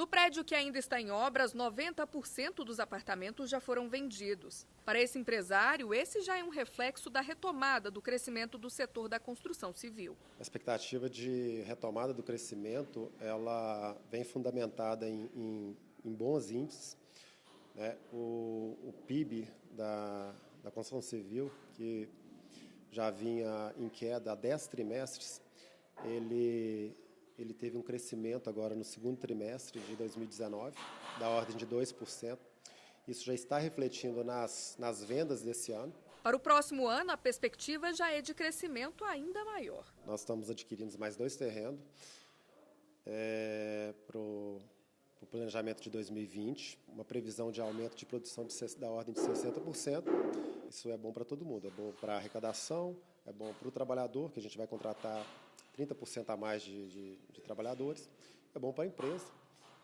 No prédio que ainda está em obras, 90% dos apartamentos já foram vendidos. Para esse empresário, esse já é um reflexo da retomada do crescimento do setor da construção civil. A expectativa de retomada do crescimento, ela vem fundamentada em, em, em bons índices. Né? O, o PIB da, da construção civil, que já vinha em queda há 10 trimestres, ele, ele teve um crescimento agora no segundo trimestre de 2019, da ordem de 2%. Isso já está refletindo nas, nas vendas desse ano. Para o próximo ano, a perspectiva já é de crescimento ainda maior. Nós estamos adquirindo mais dois terrenos é, para o planejamento de 2020, uma previsão de aumento de produção de, da ordem de 60%. Isso é bom para todo mundo, é bom para a arrecadação, é bom para o trabalhador, que a gente vai contratar 30% a mais de, de, de, trabalhadores, é bom para a empresa.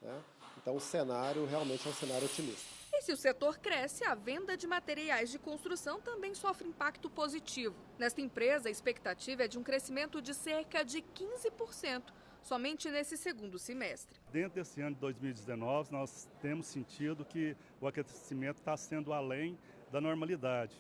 Né? Então, o cenário realmente é um cenário otimista. E se o setor cresce, a venda de materiais de construção também sofre impacto positivo. Nesta empresa, a expectativa é de um crescimento de cerca de 15%, somente nesse segundo semestre. Dentro desse ano de 2019, nós temos sentido que o aquecimento está sendo além da normalidade.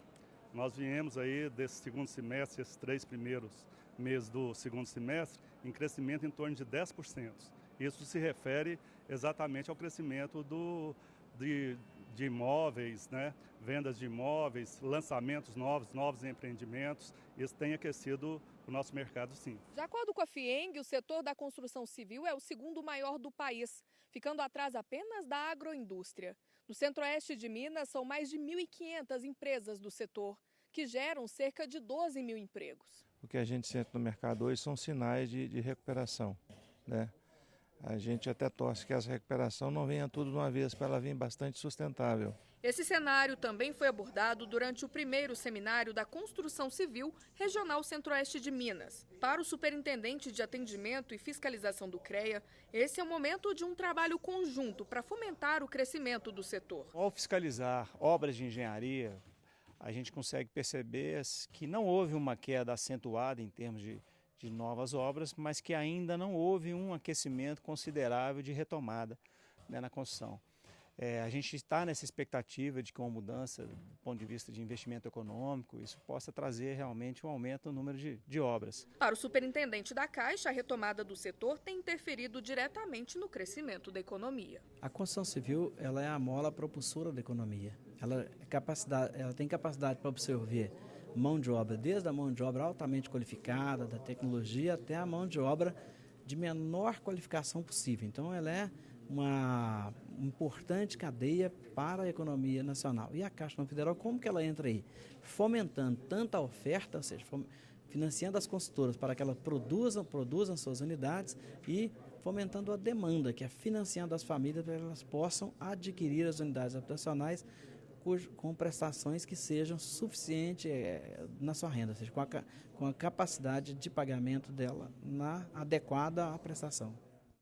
Nós viemos aí desse segundo semestre, esses três primeiros meses do segundo semestre, em crescimento em torno de 10%. Isso se refere exatamente ao crescimento do, de, de imóveis, né? vendas de imóveis, lançamentos novos, novos empreendimentos. Isso tem aquecido o nosso mercado, sim. De acordo com a FIENG, o setor da construção civil é o segundo maior do país, ficando atrás apenas da agroindústria. No centro-oeste de Minas, são mais de 1.500 empresas do setor, que geram cerca de 12 mil empregos. O que a gente sente no mercado hoje são sinais de, de recuperação, né? a gente até torce que essa recuperação não venha tudo de uma vez, para ela vir bastante sustentável. Esse cenário também foi abordado durante o primeiro seminário da Construção Civil Regional Centro-Oeste de Minas. Para o superintendente de atendimento e fiscalização do CREA, esse é o momento de um trabalho conjunto para fomentar o crescimento do setor. Ao fiscalizar obras de engenharia, a gente consegue perceber que não houve uma queda acentuada em termos de de novas obras, mas que ainda não houve um aquecimento considerável de retomada né, na construção. É, a gente está nessa expectativa de que uma mudança do ponto de vista de investimento econômico, isso possa trazer realmente um aumento no número de, de obras. Para o superintendente da Caixa, a retomada do setor tem interferido diretamente no crescimento da economia. A construção civil ela é a mola propulsora da economia. Ela, é capacidade, ela tem capacidade para absorver mão de obra, desde a mão de obra altamente qualificada, da tecnologia, até a mão de obra de menor qualificação possível. Então, ela é uma importante cadeia para a economia nacional. E a Caixa Federal, como que ela entra aí? Fomentando tanta oferta, ou seja, financiando as consultoras para que elas produzam, produzam suas unidades e fomentando a demanda, que é financiando as famílias para que elas possam adquirir as unidades habitacionais com prestações que sejam suficientes é, na sua renda, ou seja, com a, com a capacidade de pagamento dela na adequada à prestação.